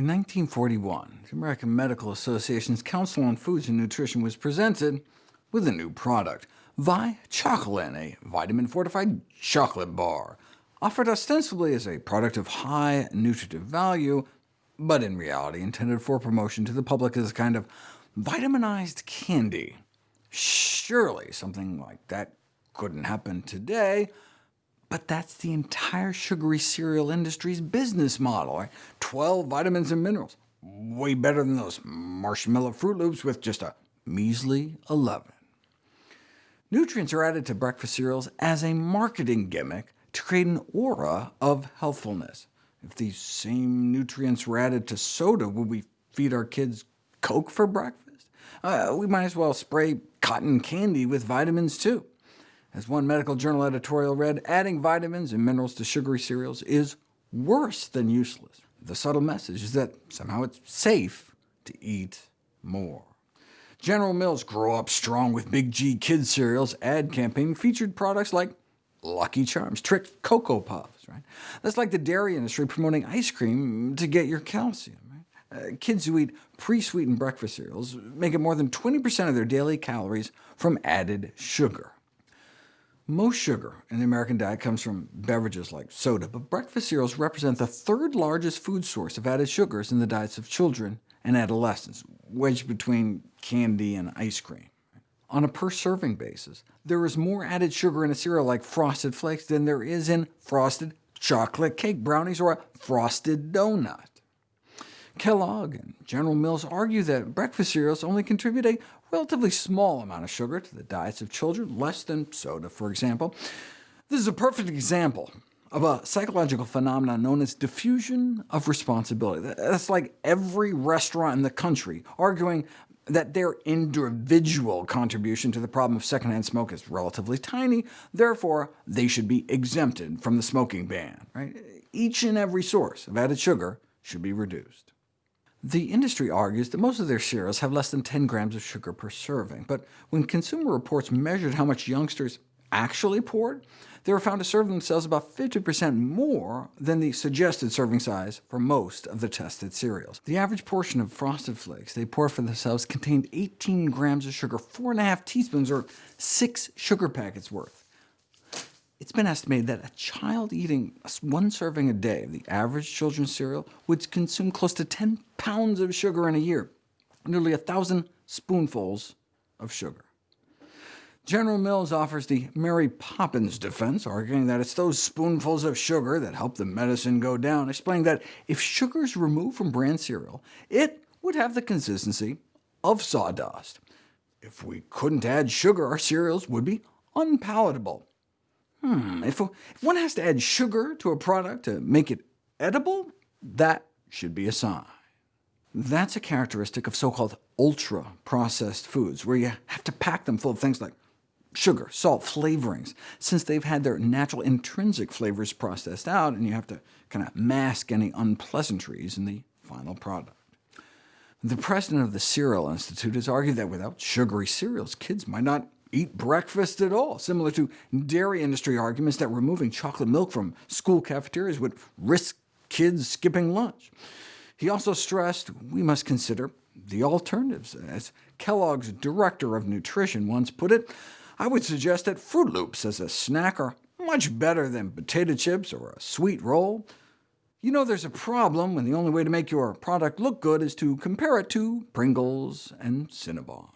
1941, the American Medical Association's Council on Foods and Nutrition was presented with a new product, Vi-Chocolin, a vitamin-fortified chocolate bar, offered ostensibly as a product of high nutritive value, but in reality intended for promotion to the public as a kind of vitaminized candy. Surely something like that couldn't happen today, but that's the entire sugary cereal industry's business model. Right? 12 vitamins and minerals, way better than those marshmallow Froot Loops with just a measly 11. Nutrients are added to breakfast cereals as a marketing gimmick to create an aura of healthfulness. If these same nutrients were added to soda, would we feed our kids Coke for breakfast? Uh, we might as well spray cotton candy with vitamins too. As one medical journal editorial read, adding vitamins and minerals to sugary cereals is worse than useless. The subtle message is that somehow it's safe to eat more. General Mills' Grow Up Strong with Big G Kids cereals ad campaign featured products like Lucky Charms, Trix Cocoa Puffs. Right? That's like the dairy industry promoting ice cream to get your calcium. Right? Uh, kids who eat pre-sweetened breakfast cereals make up more than 20% of their daily calories from added sugar. Most sugar in the American diet comes from beverages like soda, but breakfast cereals represent the third largest food source of added sugars in the diets of children and adolescents, wedged between candy and ice cream. On a per-serving basis, there is more added sugar in a cereal like Frosted Flakes than there is in frosted chocolate cake brownies or a frosted donut. Kellogg and General Mills argue that breakfast cereals only contribute a relatively small amount of sugar to the diets of children, less than soda, for example. This is a perfect example of a psychological phenomenon known as diffusion of responsibility. That's like every restaurant in the country arguing that their individual contribution to the problem of secondhand smoke is relatively tiny, therefore they should be exempted from the smoking ban. Right? Each and every source of added sugar should be reduced. The industry argues that most of their cereals have less than 10 grams of sugar per serving, but when Consumer Reports measured how much youngsters actually poured, they were found to serve themselves about 50% more than the suggested serving size for most of the tested cereals. The average portion of Frosted Flakes they poured for themselves contained 18 grams of sugar, 4.5 teaspoons, or 6 sugar packets worth. It's been estimated that a child eating one serving a day of the average children's cereal would consume close to 10 pounds of sugar in a year, nearly a thousand spoonfuls of sugar. General Mills offers the Mary Poppins defense, arguing that it's those spoonfuls of sugar that help the medicine go down, explaining that if sugar is removed from bran cereal, it would have the consistency of sawdust. If we couldn't add sugar, our cereals would be unpalatable. Hmm, if, if one has to add sugar to a product to make it edible, that should be a sign. That's a characteristic of so-called ultra-processed foods, where you have to pack them full of things like sugar, salt, flavorings, since they've had their natural intrinsic flavors processed out, and you have to kind of mask any unpleasantries in the final product. The president of the Cereal Institute has argued that without sugary cereals, kids might not eat breakfast at all, similar to dairy industry arguments that removing chocolate milk from school cafeterias would risk kids skipping lunch. He also stressed we must consider the alternatives. As Kellogg's director of nutrition once put it, I would suggest that Froot Loops as a snack are much better than potato chips or a sweet roll. You know there's a problem when the only way to make your product look good is to compare it to Pringles and Cinnabon.